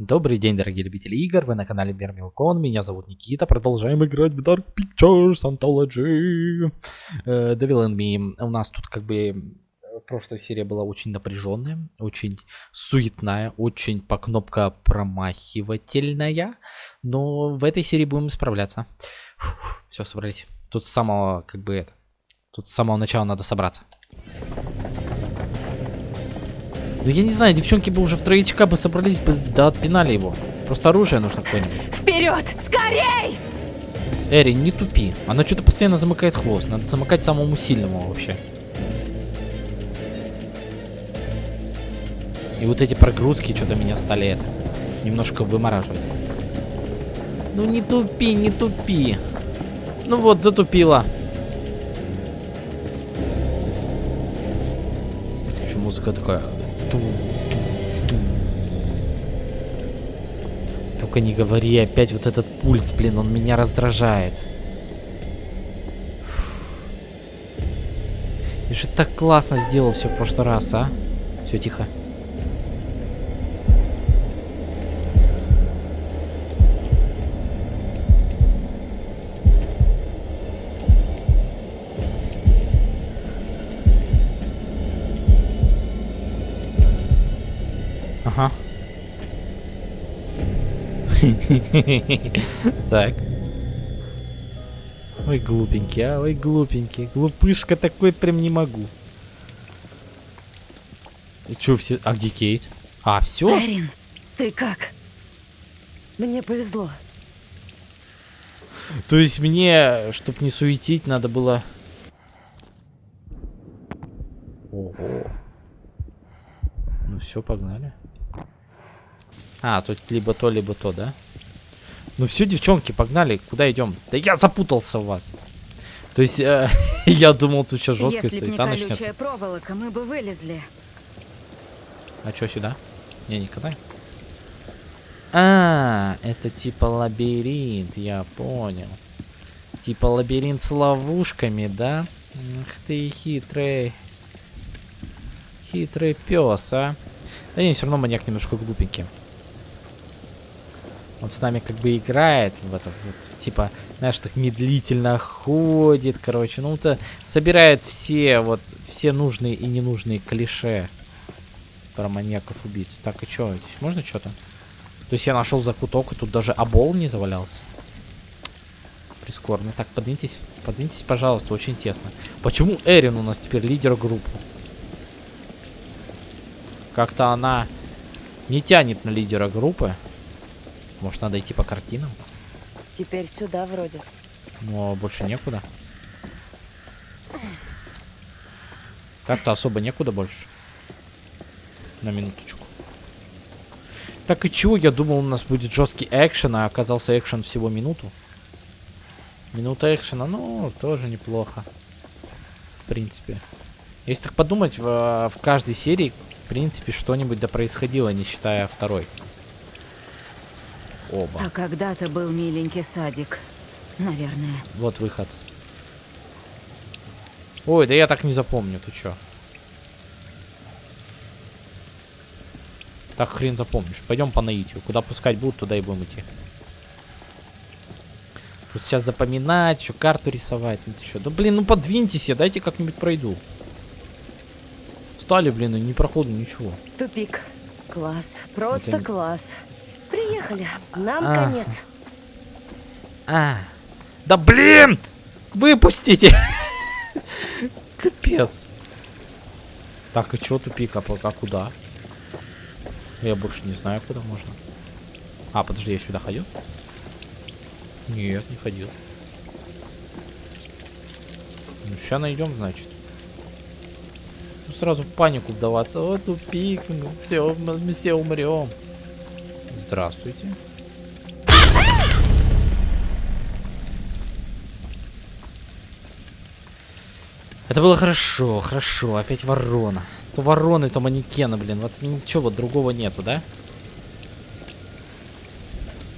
Добрый день, дорогие любители игр, вы на канале Бермилкон, меня зовут Никита, продолжаем играть в Dark Pictures Anthology. Э, Devil and Me. У нас тут как бы э, прошлая серия была очень напряженная, очень суетная, очень по кнопка промахивательная, но в этой серии будем справляться. все, собрались. Тут с самого, как бы это, тут с самого начала надо собраться. Ну я не знаю, девчонки бы уже в троечка бы собрались бы, да отпинали его. Просто оружие нужно какое-нибудь. Вперед! Скорей! Эри, не тупи. Она что-то постоянно замыкает хвост. Надо замыкать самому сильному вообще. И вот эти прогрузки что-то меня стали это, немножко вымораживать. Ну не тупи, не тупи. Ну вот, затупила. Еще музыка такая. Только не говори, опять вот этот пульс, блин, он меня раздражает. Я же так классно сделал все в прошлый раз, а? Все, тихо. Ага. Так. Ой, глупенький, а, ой, глупенький. Глупышка такой прям не могу. Чё все... А где Кейт? А, все? Эрин, ты как? Мне повезло. То есть мне, чтоб не суетить, надо было... Ого. Ну все, погнали. А, тут либо то, либо то, да? Ну все, девчонки, погнали. Куда идем? Да я запутался в вас. То есть, э, я думал, тут сейчас жесткая Если не суета колючая начнется. проволока, мы бы вылезли. А что сюда? Не, не катай. А, это типа лабиринт, я понял. Типа лабиринт с ловушками, да? Ах ты хитрый. Хитрый пес, а. Да не, все равно маньяк немножко глупенький. Он с нами как бы играет в это вот, типа, знаешь, так медлительно ходит, короче. Ну, это собирает все, вот, все нужные и ненужные клише про маньяков-убийц. Так, и что, здесь можно что-то? То есть я нашел закуток, и тут даже обол не завалялся. Прискорбно. Так, подвиньтесь, подвиньтесь, пожалуйста, очень тесно. Почему Эрин у нас теперь лидер группы? Как-то она не тянет на лидера группы. Может, надо идти по картинам? Теперь сюда вроде. Но больше некуда. Так-то особо некуда больше. На минуточку. Так и чего? Я думал, у нас будет жесткий экшен, а оказался экшен всего минуту. Минута экшена, ну, тоже неплохо. В принципе. Если так подумать, в, в каждой серии, в принципе, что-нибудь да происходило, не считая второй. Оба. А когда-то был миленький садик. Наверное. Вот выход. Ой, да я так не запомню, ты чё? Так хрен запомнишь. Пойдем по наитию. Куда пускать будут, туда и будем идти. Просто сейчас запоминать, еще карту рисовать. Ну ты чё? Да блин, ну подвиньтесь, я дайте как-нибудь пройду. Встали, блин, и не проходу ничего. Тупик. Класс. Просто Это- класс. Приехали. Нам А. конец. А, да блин! Выпустите! Капец. Так, и чё тупик, а пока куда? Я больше не знаю, куда можно. А, подожди, я сюда ходил? Нет, не ходил. Ну, сейчас найдем, значит. Ну, сразу в панику вдаваться. Вот тупик, ну, все, мы все умрем. Здравствуйте. Это было хорошо, хорошо. Опять ворона. То вороны, то манекены, блин. Вот ничего вот другого нету, да?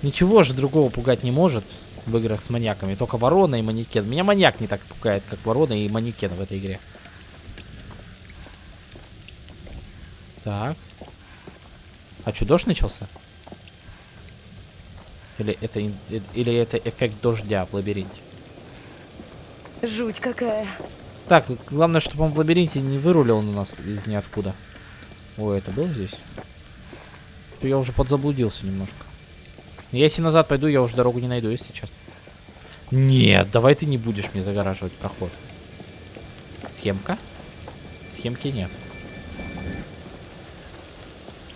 Ничего же другого пугать не может в играх с маньяками. Только ворона и манекен. Меня маньяк не так пугает, как ворона и манекен в этой игре. Так. А дождь начался? Или это, или это эффект дождя в лабиринте? Жуть какая. Так, главное, чтобы он в лабиринте не вырулил на нас из ниоткуда. Ой, это было здесь? То я уже подзаблудился немножко. Если назад пойду, я уже дорогу не найду, если честно. Нет, давай ты не будешь мне загораживать проход. Схемка? Схемки нет.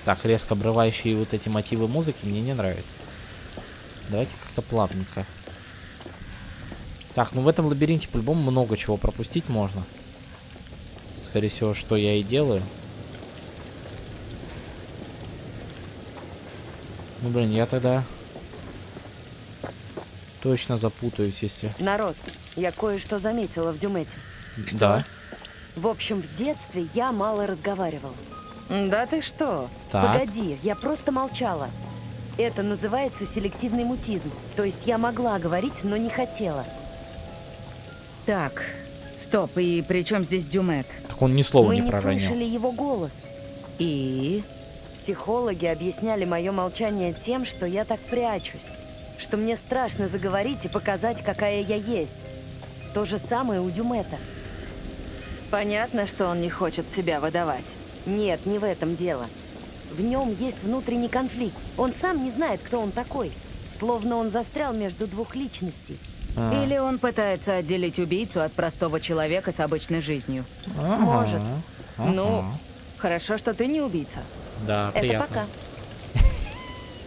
Так, резко обрывающие вот эти мотивы музыки мне не нравятся. Давайте как-то плавненько. Так, ну в этом лабиринте по-любому много чего пропустить можно. Скорее всего, что я и делаю. Ну, блин, я тогда точно запутаюсь, если... Народ, я кое-что заметила в Дюмете. Да. В общем, в детстве я мало разговаривала. Да ты что? Так. Погоди, я просто молчала. Это называется селективный мутизм. То есть я могла говорить, но не хотела. Так, стоп, и при чем здесь Дюмет? Так он ни слова Мы не не проронил. слышали его голос. И... Психологи объясняли мое молчание тем, что я так прячусь. Что мне страшно заговорить и показать, какая я есть. То же самое у Дюмета. Понятно, что он не хочет себя выдавать. Нет, не в этом дело. В нем есть внутренний конфликт. Он сам не знает, кто он такой. Словно он застрял между двух личностей. А, Или он пытается отделить убийцу от простого человека с обычной жизнью. ага, может. ага. Ну, хорошо, что ты не убийца. Да, Это приятно. пока.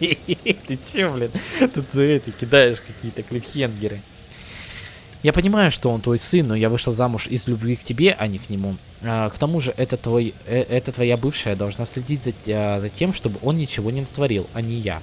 Ты че, блин, тут за это кидаешь какие-то клифхенгеры. Я понимаю, что он твой сын, но я вышла замуж из любви к тебе, а не к нему. А, к тому же, это, твой, э, это твоя бывшая должна следить за, а, за тем, чтобы он ничего не натворил, а не я.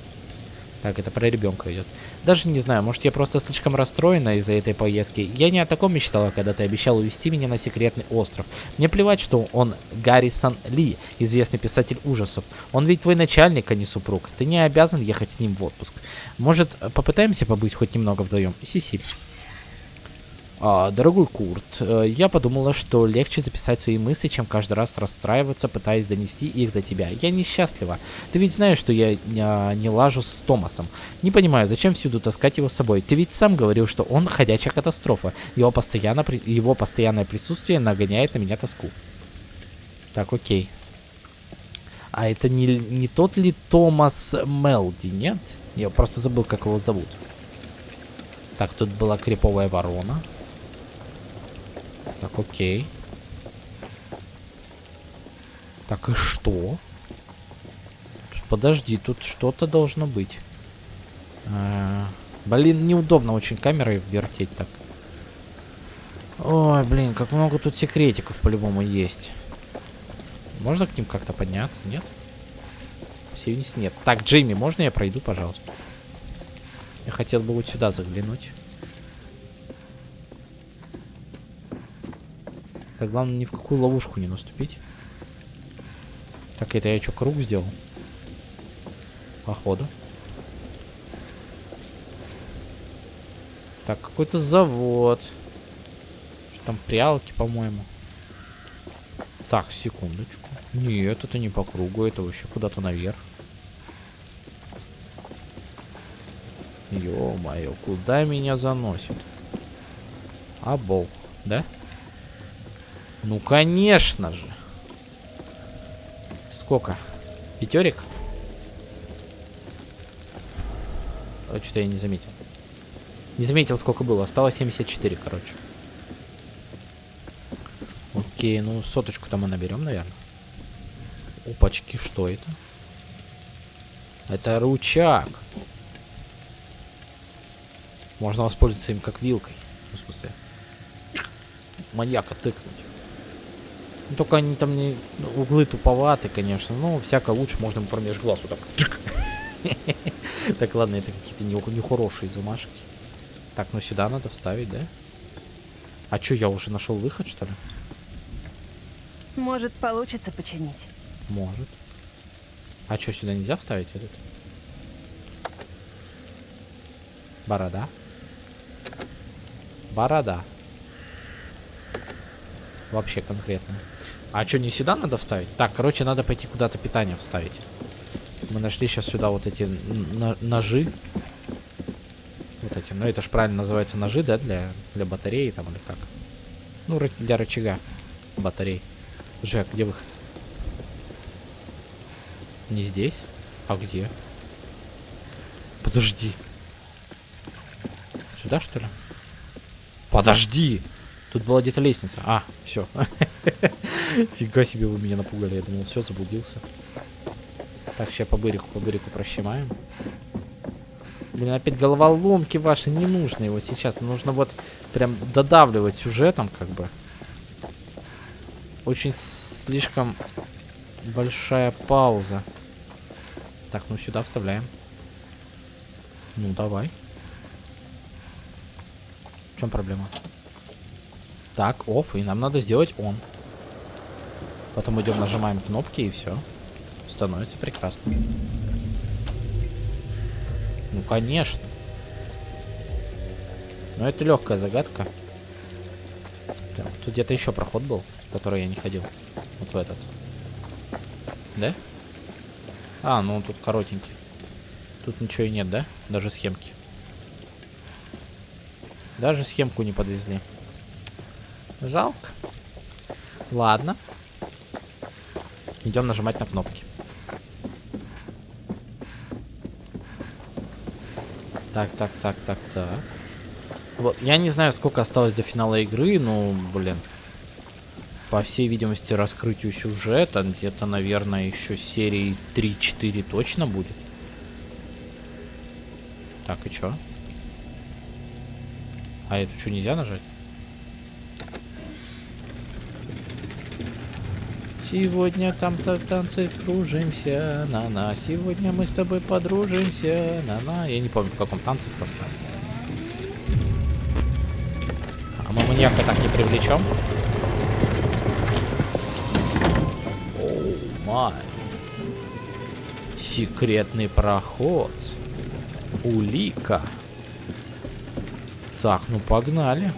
Так, это про ребенка идет. Даже не знаю, может я просто слишком расстроена из-за этой поездки. Я не о таком мечтала, когда ты обещал увезти меня на секретный остров. Мне плевать, что он Гаррисон Ли, известный писатель ужасов. Он ведь твой начальник, а не супруг. Ты не обязан ехать с ним в отпуск. Может, попытаемся побыть хоть немного вдвоем? Сисиль. А, дорогой Курт, э, я подумала, что легче записать свои мысли, чем каждый раз расстраиваться, пытаясь донести их до тебя. Я несчастлива. Ты ведь знаешь, что я а, не лажу с Томасом. Не понимаю, зачем всюду таскать его с собой. Ты ведь сам говорил, что он ходячая катастрофа. Его, постоянно, его постоянное присутствие нагоняет на меня тоску. Так, окей. А это не, не тот ли Томас Мелди, нет? Я просто забыл, как его зовут. Так, тут была криповая ворона. Так, окей. Так, и что? Подожди, тут что-то должно быть. А, блин, неудобно очень камерой вертеть так. Ой, блин, как много тут секретиков по-любому есть. Можно к ним как-то подняться, нет? Все вниз нет. Так, Джейми, можно я пройду, пожалуйста? Я хотел бы вот сюда заглянуть. Так, главное ни в какую ловушку не наступить. Так, это я что, круг сделал? Походу. Так, какой-то завод. Что там, прялки, по-моему. Так, секундочку. Нет, это не по кругу, это вообще куда-то наверх. Ё-моё, куда меня заносит? А бог, да? Ну, конечно же. Сколько? Пятерик? Что-то я не заметил. Не заметил, сколько было. Осталось 74, короче. Окей, ну соточку-то мы наберем, наверное. Опачки, что это? Это ручак. Можно воспользоваться им как вилкой. В смысле, маньяка тыкнуть. Ну, только они там не... ну, Углы туповаты, конечно. Но всяко лучше можно промеж глаз вот так. Так, ладно, это какие-то не- нехорошие замашки. Так, ну сюда надо вставить, да? А чё, я уже нашел выход, что ли? Может, получится починить. Может. А чё, сюда нельзя вставить этот? Борода. Борода. Вообще конкретно. А чё, не сюда надо вставить? Так, короче, надо пойти куда-то питание вставить. Мы нашли сейчас сюда вот эти ножи. эти, ну это ж правильно называется ножи, да, для, для батареи там или как? Ну, для рычага батарей. Жек, где выход? Не здесь? А где? Подожди. Сюда, что ли? Подожди! Тут была где-то лестница. А, все. Фига себе вы меня напугали. Я думал, все, заблудился. Так, сейчас по бырику, по бырику прощемаем. Блин, опять головоломки ваши не нужны его сейчас. Нужно вот прям додавливать сюжетом, как бы. Очень слишком большая пауза. Так, ну сюда вставляем. Ну, давай. В чем проблема? Так, оф, и нам надо сделать он. Потом идем, нажимаем кнопки и все. Становится прекрасно. Ну, конечно. Но это легкая загадка. Прям, Тут где-то еще проход был, в который я не ходил. Вот в этот. Да? А, ну он тут коротенький. Тут ничего и нет, да? Даже схемки. Даже схемку не подвезли. Жалко. Ладно. Идем нажимать на кнопки. Так, так, так, так, так. Вот, я не знаю, сколько осталось до финала игры, но, блин. По всей видимости, раскрытию сюжета где-то, наверное, еще серии 3-4 точно будет. Так, и чё? А это что, нельзя нажать? Сегодня там-то танцы кружимся, на-на. Сегодня мы с тобой подружимся, на-на. Я не помню, в каком танце просто. А мы маньяка так не привлечем? Оу, май. Секретный проход. Улика. Так, ну погнали.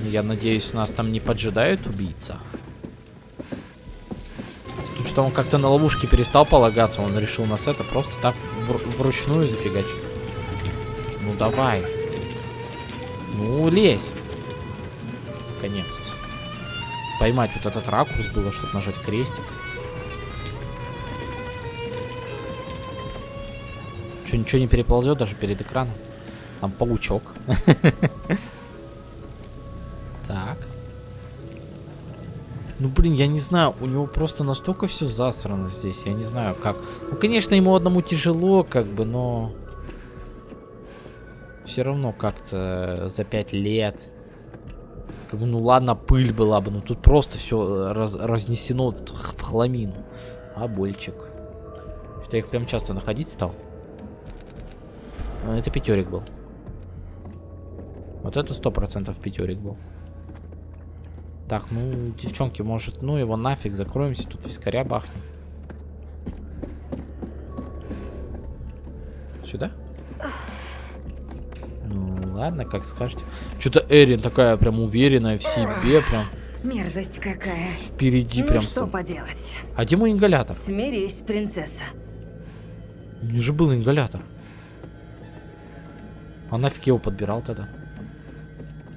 Я надеюсь, нас там не поджидает убийца. Тут что он как-то на ловушке перестал полагаться, он решил нас это просто так вр- вручную зафигачить. Ну давай. Ну лезь. Наконец-то. Поймать вот этот ракурс было, чтобы нажать крестик. Что, ничего не переползет даже перед экраном? Там паучок. Так. Ну, блин, я не знаю, у него просто настолько все засрано здесь, я не знаю как. Ну, конечно, ему одному тяжело, как бы, но... Все равно как-то за пять лет. Как бы, ну ладно, пыль была бы, но тут просто все раз, разнесено в, в хламину. А больчик. Что я их прям часто находить стал. А, Это пятерик был. Вот это сто процентов пятерик был. Так, ну, девчонки, может, ну его нафиг, закроемся, тут вискаря бахнем. Сюда? Ну, ладно, как скажете. Что-то Эрин такая прям уверенная в себе, прям Мерзость какая. впереди Ну прям. что с- поделать. А где мой ингалятор? Смирись, принцесса. У меня же был ингалятор. А нафиг его подбирал тогда?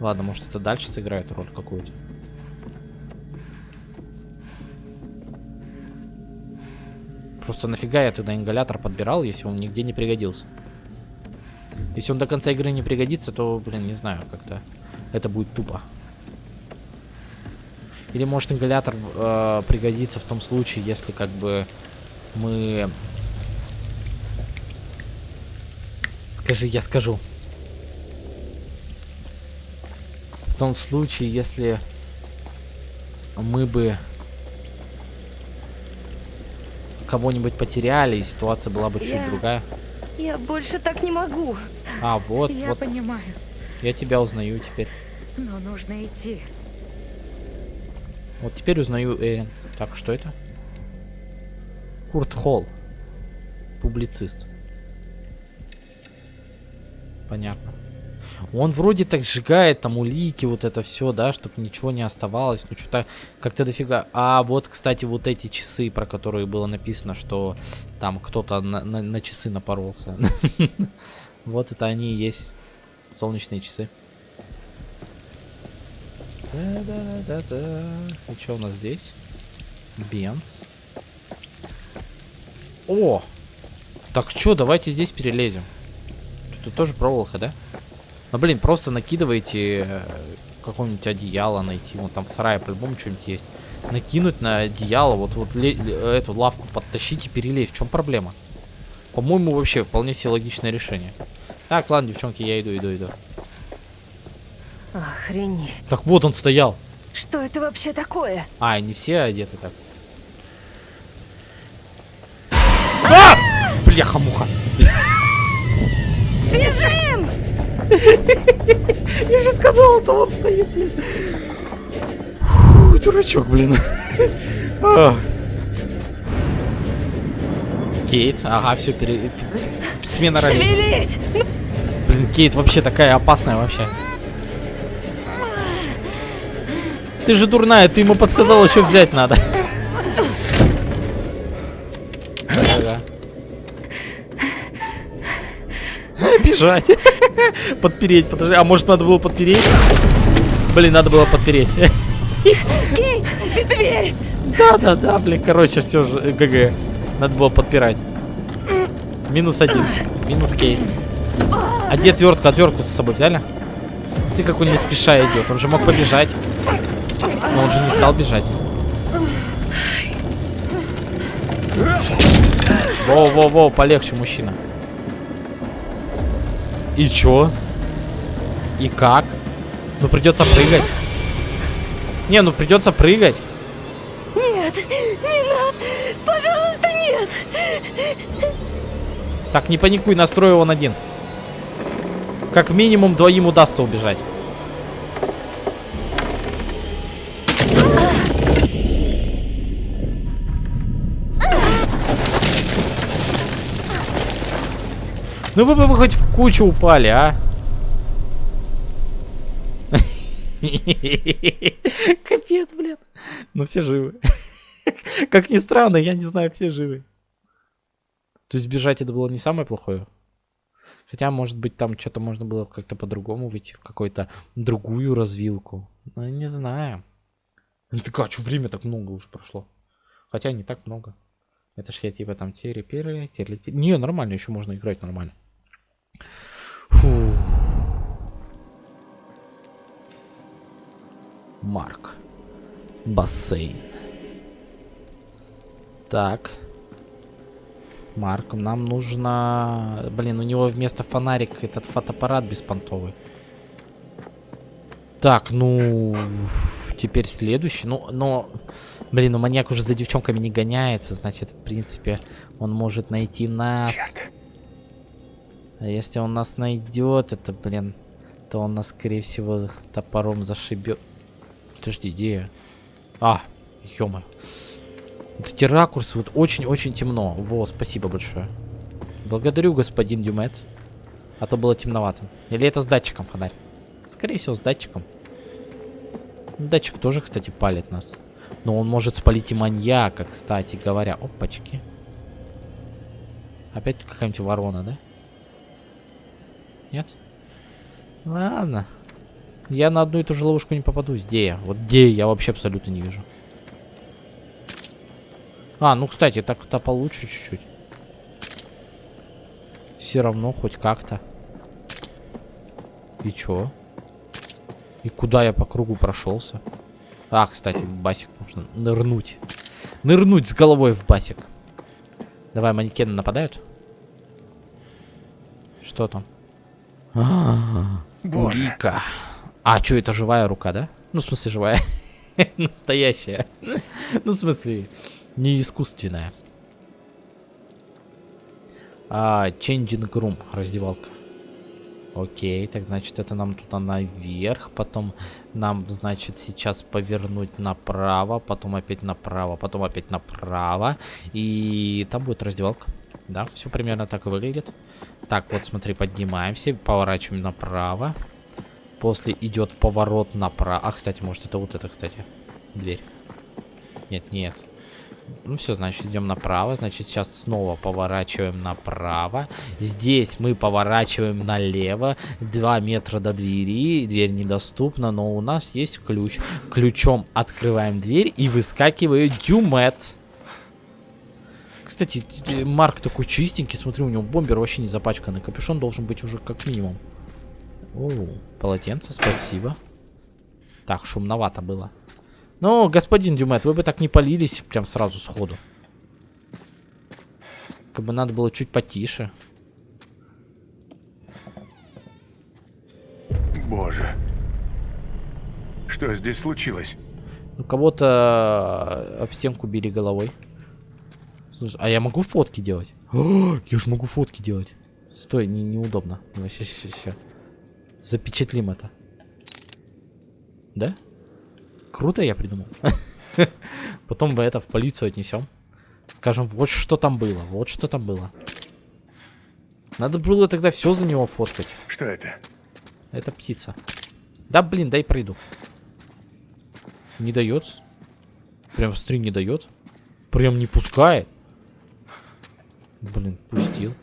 Ладно, может это дальше сыграет роль какую-то. Просто нафига я тогда ингалятор подбирал, если он нигде не пригодился? Если он до конца игры не пригодится, то, блин, не знаю, как-то это будет тупо. Или может ингалятор э, пригодится в том случае, если как бы мы... Скажи, я скажу. В том случае, если мы бы кого-нибудь потеряли, и ситуация была бы чуть Я- другая. Я больше так не могу. А, вот, Я вот, понимаю, я тебя узнаю теперь. но нужно идти. Вот теперь узнаю Эрин. Так, что это? Курт Холл. Публицист. Понятно. Он вроде так сжигает там улики, вот это все, да, чтобы ничего не оставалось. Ну, что-то как-то дофига. А вот, кстати, вот эти часы, про которые было написано, что там кто-то на, на, на часы напоролся. Вот это они и есть. Солнечные часы. Да-да-да-да. И что у нас здесь? Бенц. О! Так что, давайте здесь перелезем. Тут тоже проволока, да? Ну, блин, просто накидывайте э, какое-нибудь одеяло найти. Вон там в сарае по-любому что-нибудь есть. Накинуть на одеяло, вот, вот эту лавку подтащить и перелезть. В чем проблема? По-моему, вообще вполне все логичное решение. Так, ладно, девчонки, я иду, иду, иду. Охренеть. Так вот он стоял. Что это вообще такое? А, не все одеты так. А! Бляха-муха. Бежим! Я же сказал, это он стоит, блин. Фу, дурачок, блин. А. Кейт, ага, все, пере... смена ролей. Шевелись! Блин, Кейт вообще такая опасная вообще. Ты же дурная, ты ему подсказала, что взять надо. Бежать. Подпереть, подожди. А может надо было подпереть? Блин, надо было подпереть. Кейт, дверь! Да, да, да, блин, короче, все же, э, ГГ. Надо было подпирать. Минус один. Минус кейт. А где отвертка? Отвертку с собой взяли? Смотри, как он не спеша идет. Он же мог побежать. Но он же не стал бежать. Воу-воу-воу, полегче, мужчина. И чё? И как? Ну придется прыгать. Не, ну придется прыгать. Нет, не надо! Пожалуйста, нет! Так, не паникуй, настрой он один. Как минимум двоим удастся убежать. Ну вы бы вы хоть в кучу упали, а? Капец, блин. Ну все живы. Как ни странно, я не знаю, все живы. То есть бежать это было не самое плохое. Хотя, может быть, там что-то можно было как-то по-другому выйти в какую-то другую развилку. Ну, не знаю. Нифига, что время так много уже прошло. Хотя не так много. Это ж я типа там тери-пере, терли Не, нормально, еще можно играть нормально. Фу. Марк. Бассейн. Так. Марк, нам нужно... Блин, у него вместо фонарик этот фотоаппарат беспонтовый. Так, ну... Теперь следующий. Ну, но... Блин, ну маньяк уже за девчонками не гоняется. Значит, в принципе, он может найти нас. А если он нас найдет, это, блин, то он нас, скорее всего, топором зашибет. Подожди, где? А, ё Вот эти ракурсы, вот очень-очень темно. Во, спасибо большое. Благодарю, господин Дюмет. А то было темновато. Или это с датчиком фонарь? Скорее всего, с датчиком. Датчик тоже, кстати, палит нас. Но он может спалить и маньяка, кстати говоря. Опачки. Опять какая-нибудь ворона, да? Нет? Ладно. Я на одну и ту же ловушку не попадусь. Где я? Вот где я вообще абсолютно не вижу. А, ну, кстати, так-то получше чуть-чуть. Все равно хоть как-то. И чё? И куда я по кругу прошелся? А, кстати, басик можно нырнуть. Нырнуть с головой в басик. Давай, манекены нападают? Что там? А, Улика. А, что, это живая рука, да? Ну, в смысле, живая. Настоящая. Ну, в смысле, не искусственная. А, changing room, раздевалка. Окей, так значит это нам туда наверх, потом нам, значит, сейчас повернуть направо, потом опять направо, потом опять направо, и там будет раздевалка. Да, все примерно так и выглядит. Так, вот смотри, поднимаемся, поворачиваем направо. После идет поворот направо. А, кстати, может это вот это, кстати, дверь. Нет, нет. Ну все, значит, идем направо. Значит, сейчас снова поворачиваем направо. Здесь мы поворачиваем налево. Два метра до двери. Дверь недоступна, но у нас есть ключ. Ключом открываем дверь и выскакивает дюмет. Кстати, Марк такой чистенький. Смотри, у него бомбер вообще не запачканный. Капюшон должен быть уже как минимум. О, полотенце, спасибо. Так, шумновато было. Ну, господин Дюмет, вы бы так не полились прям сразу сходу. Как бы надо было чуть потише. Боже. Что здесь случилось? Ну, кого-то об стенку били головой. Слушай, а я могу фотки делать? О, я же могу фотки делать. Стой, не, неудобно. Давай, сейчас, сейчас, сейчас. Запечатлим это. Да? Круто я придумал. Потом мы это в полицию отнесем. Скажем, вот что там было, вот что там было. Надо было тогда все за него фоткать. Что это? Это птица. Да, блин, дай пройду. Не дает. Прям стри не дает. Прям не пускает. Блин, пустил.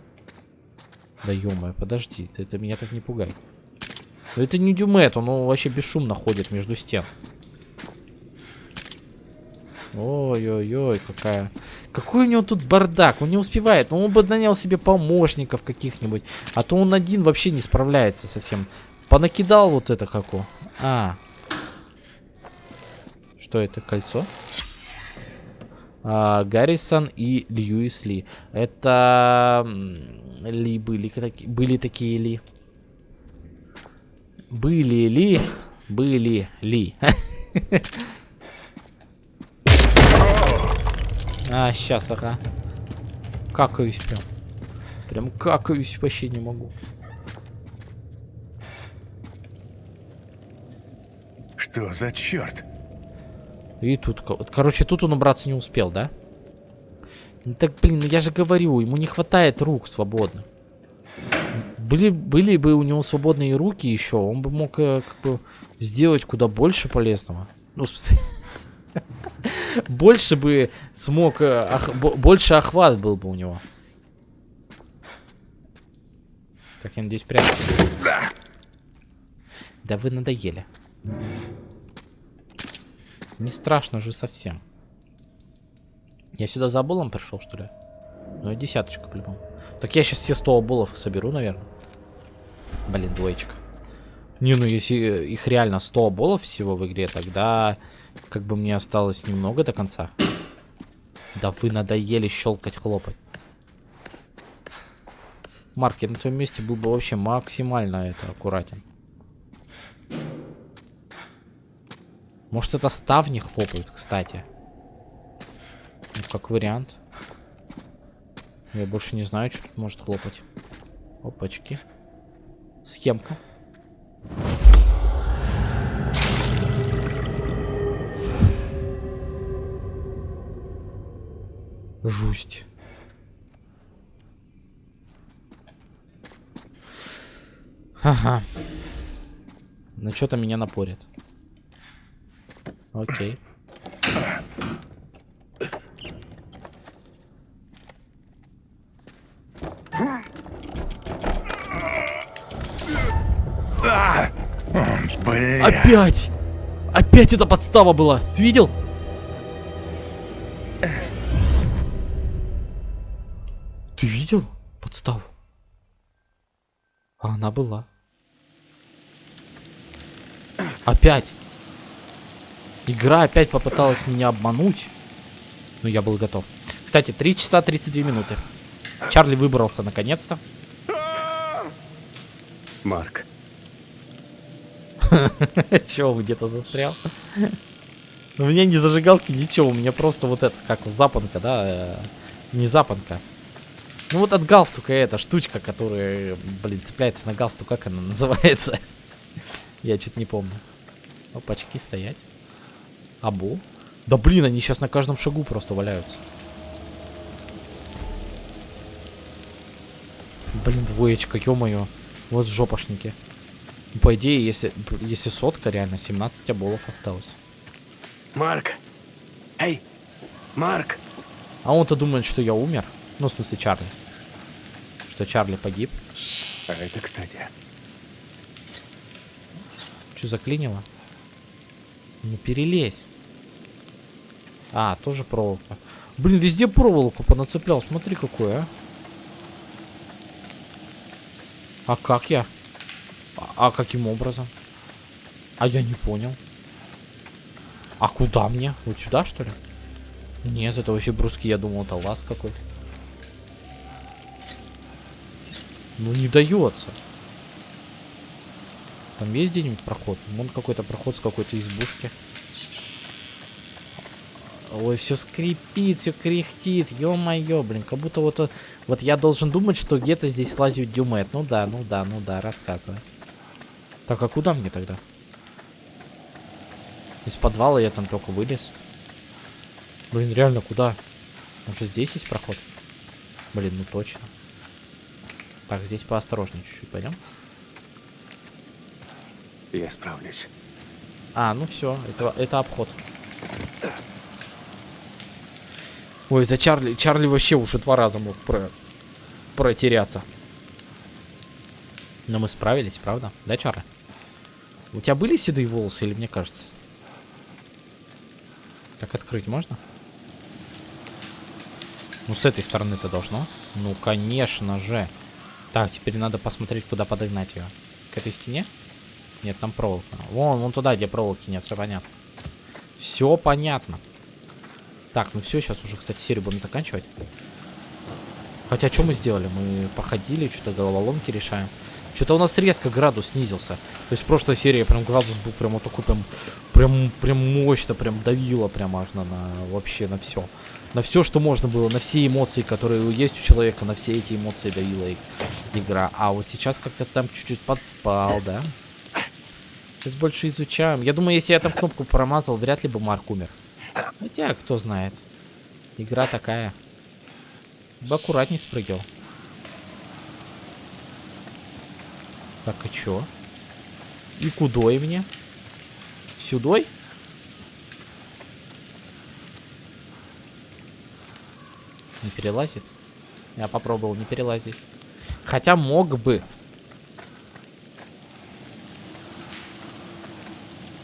Да ё подожди, ты это меня так не пугай. Это не Дюмет, он вообще бесшумно ходит между стен. Ой-ой-ой, какая... Какой у него тут бардак, он не успевает. Ну, он бы нанял себе помощников каких-нибудь. А то он один вообще не справляется совсем. Понакидал вот это како. А. Что это, кольцо? Гаррисон и Льюис Ли. Это... Ли были, были такие Ли. Были ли? Были ли? А, сейчас, ага. Какаюсь прям. Прям какаюсь, вообще не могу. Что за черт? И тут, короче, тут он убраться не успел, да? Ну так, блин, ну я же говорю, ему не хватает рук свободных. Были, были бы у него свободные руки еще, он бы мог э, как бы сделать куда больше полезного. Ну. Больше бы смог... Э, больше охват был бы у него. Так, я надеюсь, прям... Да вы надоели. Не страшно же совсем. Я сюда за болом пришел, что ли? Ну, десяточка, по-любому. Так я сейчас все 100 болов соберу, наверное. Блин, двоечка. Не, ну если их реально 100 болов всего в игре, тогда как бы мне осталось немного до конца. Да вы надоели щелкать, хлопать. Марк, я на твоем месте был бы вообще максимально это аккуратен. Может это ставни хлопают, кстати. Ну, как вариант. Я больше не знаю, что тут может хлопать. Опачки. Схемка. Жусть. Ага. Ну что-то меня напорит. Окей. Блин. Опять! Опять эта подстава была! Ты видел? Ты видел подставу? А она была. Опять. Игра опять попыталась меня обмануть. Но я был готов. Кстати, 3 часа 32 минуты. Чарли выбрался наконец-то. Марк. Чего, где-то застрял? У меня не зажигалки, ничего. У меня просто вот это, как запонка, да? Э, не запонка. Ну вот от галстука эта штучка, которая, блин, цепляется на галстук, как она называется? Я что-то не помню. Опачки, стоять. Абу. Да блин, они сейчас на каждом шагу просто валяются. Блин, двоечка, ё-моё. Вот жопошники. По идее, если, если сотка, реально 17 оболов осталось. Марк! Эй! Марк! А он-то думает, что я умер. Ну, в смысле, Чарли. Что Чарли погиб. А это, кстати. Что заклинило? Не перелезь. А, тоже проволока. Блин, везде проволоку понацеплял. Смотри, какой, а. А как я? А, а каким образом? А я не понял. А куда мне? Вот сюда, что ли? Нет, это вообще бруски, я думал, это лаз какой-то. Ну не дается. Там есть где-нибудь проход? Вон какой-то проход с какой-то избушки. Ой, все скрипит, все кряхтит, ё-моё, блин, как будто вот, вот я должен думать, что где-то здесь лазит дюмет. Ну да, ну да, ну да, рассказывай. Так, а куда мне тогда? Из подвала я там только вылез. Блин, реально, куда? Может здесь есть проход? Блин, ну точно. Так, здесь поосторожнее чуть-чуть, пойдем. Я справлюсь. А, ну все, это, это обход. Ой, за Чарли. Чарли вообще уже два раза мог про... протеряться. Но мы справились, правда? Да, Чарли? У тебя были седые волосы или мне кажется? Так открыть можно? Ну, с этой стороны-то должно. Ну, конечно же. Так, теперь надо посмотреть, куда подогнать ее. К этой стене? Нет, там проволока. Вон, вон туда, где проволоки нет, все понятно. Все понятно. Так, ну все, сейчас уже, кстати, серию будем заканчивать. Хотя, что мы сделали? Мы походили, что-то головоломки решаем. Что-то у нас резко градус снизился. То есть в прошлой серии прям градус был прям вот такой прям, прям, прям мощно, прям давило прям аж на, на вообще на все. На все, что можно было, на все эмоции, которые есть у человека, на все эти эмоции давила игра. А вот сейчас как-то там чуть-чуть подспал, да? Сейчас больше изучаем. Я думаю, если я там кнопку промазал, вряд ли бы Марк умер. Хотя, кто знает. Игра такая. Бы аккуратней спрыгивал. Так, а чё? И кудой мне? Сюдой? Не перелазит? Я попробовал не перелазить. Хотя мог бы.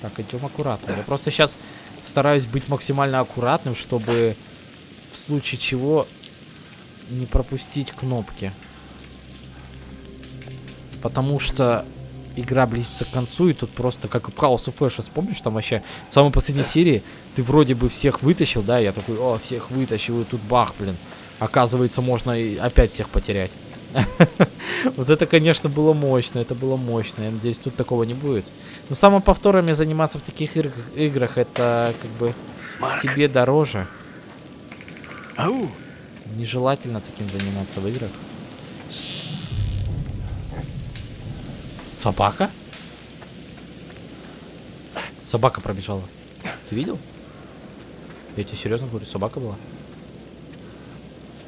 Так, идем аккуратно. Я просто сейчас стараюсь быть максимально аккуратным, чтобы в случае чего не пропустить кнопки. Потому что игра близится к концу, и тут просто как в House of Ashes, помнишь, там вообще в самой последней серии ты вроде бы всех вытащил, да, я такой, о, всех вытащил, и тут бах, блин. Оказывается, можно и опять всех потерять. Вот это, конечно, было мощно, это было мощно. Я надеюсь, тут такого не будет. Но самоповторами заниматься в таких играх, это как бы себе дороже. Ау! Нежелательно таким заниматься в играх. Собака? Собака пробежала. Ты видел? Я тебе серьезно говорю, собака была.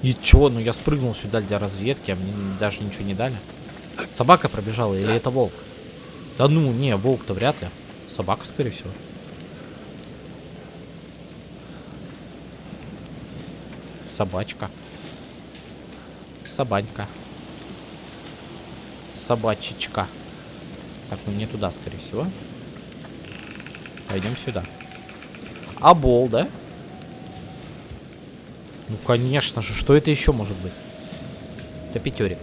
И чё? Ну я спрыгнул сюда для разведки, а мне даже ничего не дали. Собака пробежала или это волк? Да ну, не, волк-то вряд ли. Собака, скорее всего. Собачка. Собанька. Собачечка. Так, ну не туда, скорее всего. Пойдем сюда. Абол, да? Ну, конечно же. Что это еще может быть? Это пятерик.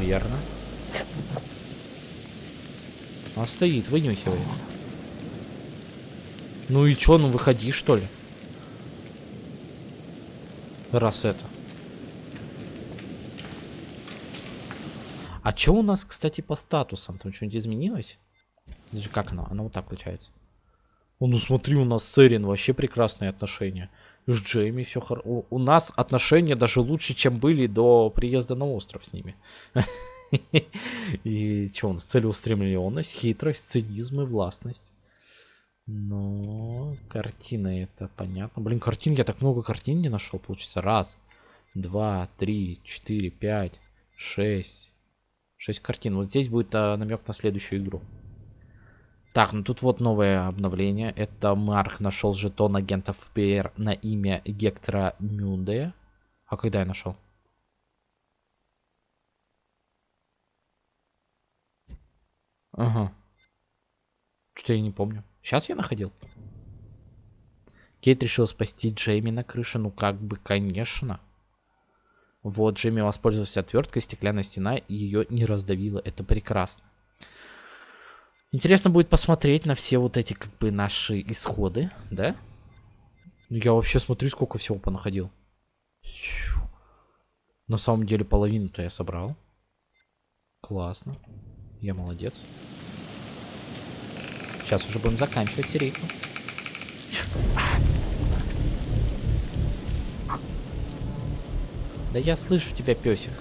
Верно. Он стоит, вынюхивает. Ну и чё, ну выходи, что ли? Раз это. А чё у нас, кстати, по статусам? Там что-нибудь изменилось? Это же как оно? Оно вот так включается. О, ну смотри, у нас с Эрин вообще прекрасные отношения. С Джейми все хорошо. У, нас отношения даже лучше, чем были до приезда на остров с ними. И что у нас? Целеустремленность, хитрость, цинизм и властность. Ну, картина это понятно. Блин, картин, я так много картин не нашел. Получится раз, два, три, четыре, пять, шесть, 6 картин. Вот здесь будет а, намек на следующую игру. Так, ну тут вот новое обновление. Это Марк нашел жетон агентов ФБР на имя Гектора Мюнде. А когда я нашел? Ага. Что я не помню. Сейчас я находил. Кейт решил спасти Джейми на крыше. Ну как бы, конечно. Вот, Джейми воспользовался отверткой, стеклянная стена, и ее не раздавило. Это прекрасно. Интересно будет посмотреть на все вот эти, как бы, наши исходы, да? Ну, я вообще смотрю, сколько всего понаходил. На самом деле, половину-то я собрал. Классно. Я молодец. Сейчас уже будем заканчивать серийку. Да я слышу тебя, песик.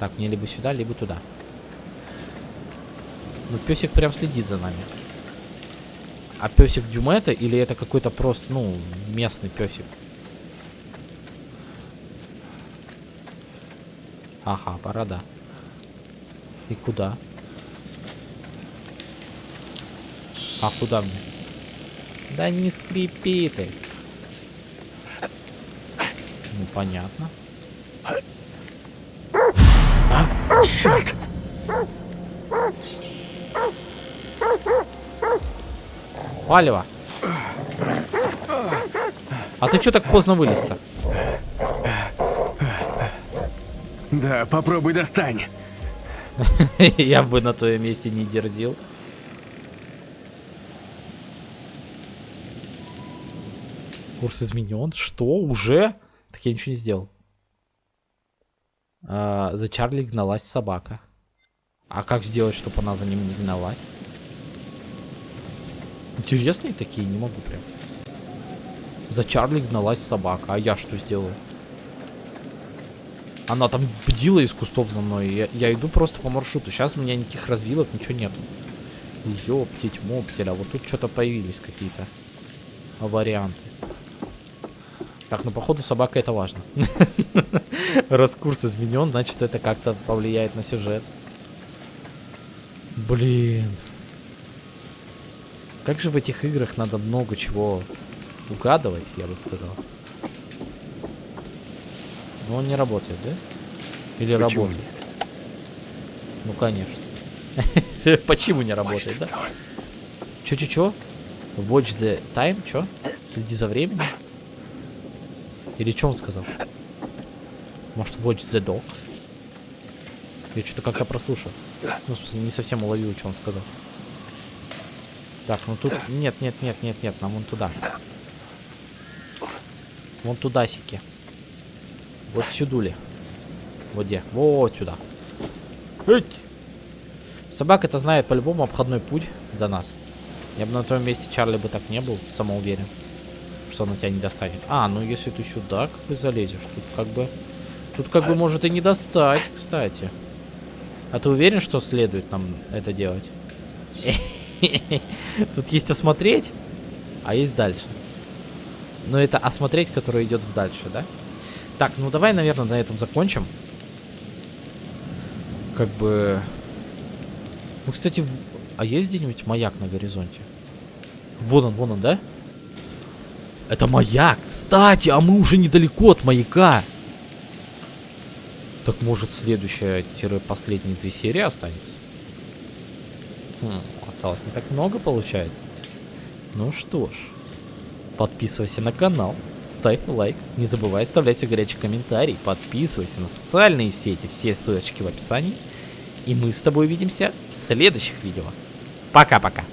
Так, мне либо сюда, либо туда. Ну, песик прям следит за нами. А песик Дюмета или это какой-то просто, ну, местный песик? Ага, борода. И куда? А куда мне? Да не скрипи ты. Ну, понятно. А, черт! Палево. А ты что так поздно вылез-то? Да, попробуй достань. Я бы на твоем месте не дерзил. Курс изменен. Что? Уже? Так я ничего не сделал. А, за Чарли гналась собака. А как сделать, чтобы она за ним не гналась? Интересные такие, не могу прям. За Чарли гналась собака. А я что сделаю? Она там бдила из кустов за мной. Я, я иду просто по маршруту. Сейчас у меня никаких развилок, ничего нету. Ёптить, моптеля. Вот тут что-то появились какие-то варианты. Так, ну походу собака это важно. Раз курс изменен, значит это как-то повлияет на сюжет. Блин. Как же в этих играх надо много чего угадывать, я бы сказал. Но он не работает, да? Или Почему работает? нет? Ну, конечно. Почему не работает, да? Чё-чё-чё? Watch the time? Чё? Следи за временем? Или что он сказал? Может, watch the dog? Я что-то как-то прослушал. Ну, в смысле, не совсем уловил, что он сказал. Так, ну тут... Нет, нет, нет, нет, нет, нам вон туда. Вон туда сики. Вот сюдули. Вот где? Вот сюда. Эть! Собака это знает по-любому обходной путь до нас. Я бы на твоем месте Чарли бы так не был, самоуверен, что она тебя не достанет. А, ну если ты сюда как бы залезешь, тут как бы... Тут как бы может и не достать, кстати. А ты уверен, что следует нам это делать? Тут есть осмотреть, а есть дальше. Но это осмотреть, которое идет в дальше, да? Так, ну давай, наверное, на этом закончим. Как бы... Ну, кстати, в... а есть где-нибудь маяк на горизонте? Вон он, вон он, да? Это маяк! Кстати, а мы уже недалеко от маяка! Так может следующая-последние две серии останется? Хм, осталось не так много, получается. Ну что ж. Подписывайся на канал, ставь лайк, не забывай оставлять свой горячий комментарий, подписывайся на социальные сети, все ссылочки в описании. И мы с тобой увидимся в следующих видео. Пока-пока.